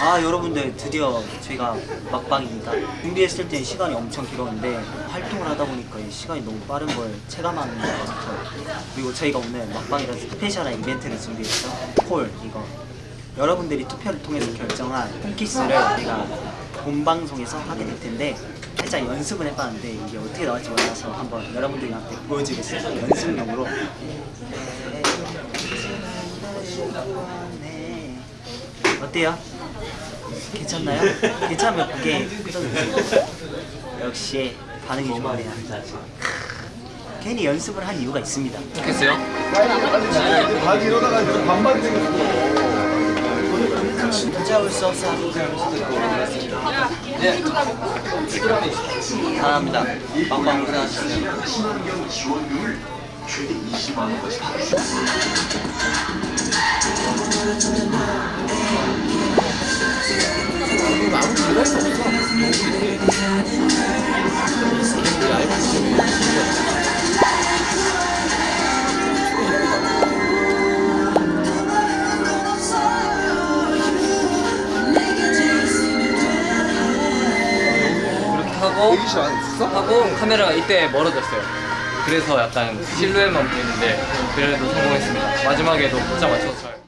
아 여러분들 드디어 저희가 막방입니다. 준비했을 땐 시간이 엄청 길었는데 활동을 하다 보니까 이 시간이 너무 빠른 걸 체감하는 것 같아요. 그리고 저희가 오늘 막방이라서 스페셜한 이벤트를 준비했죠. 폴 이거. 여러분들이 투표를 통해서 결정한 홈키스를 저희가 본방송에서 하게 될 텐데 살짝 연습을 해봤는데 이게 어떻게 나올지 몰라서 한번 여러분들한테 보여주겠습니다. 연습용으로. 어때요? 괜찮나요? 괜찮으면 끄덕여주세요 역시 반응이 좋아요 괜히 연습을 한 이유가 있습니다 좋겠어요? 바지 이러다가 반반 생겼어. 찾아올 수 없어 네. 사랑합니다. 빵빵 고생하셨어요. 그 하고? 하고 카메라가 이때 멀어졌어요. 그래서 약간 실루엣만 보이는데 그래도 성공했습니다. 마지막에도 포자 맞춰서 잘.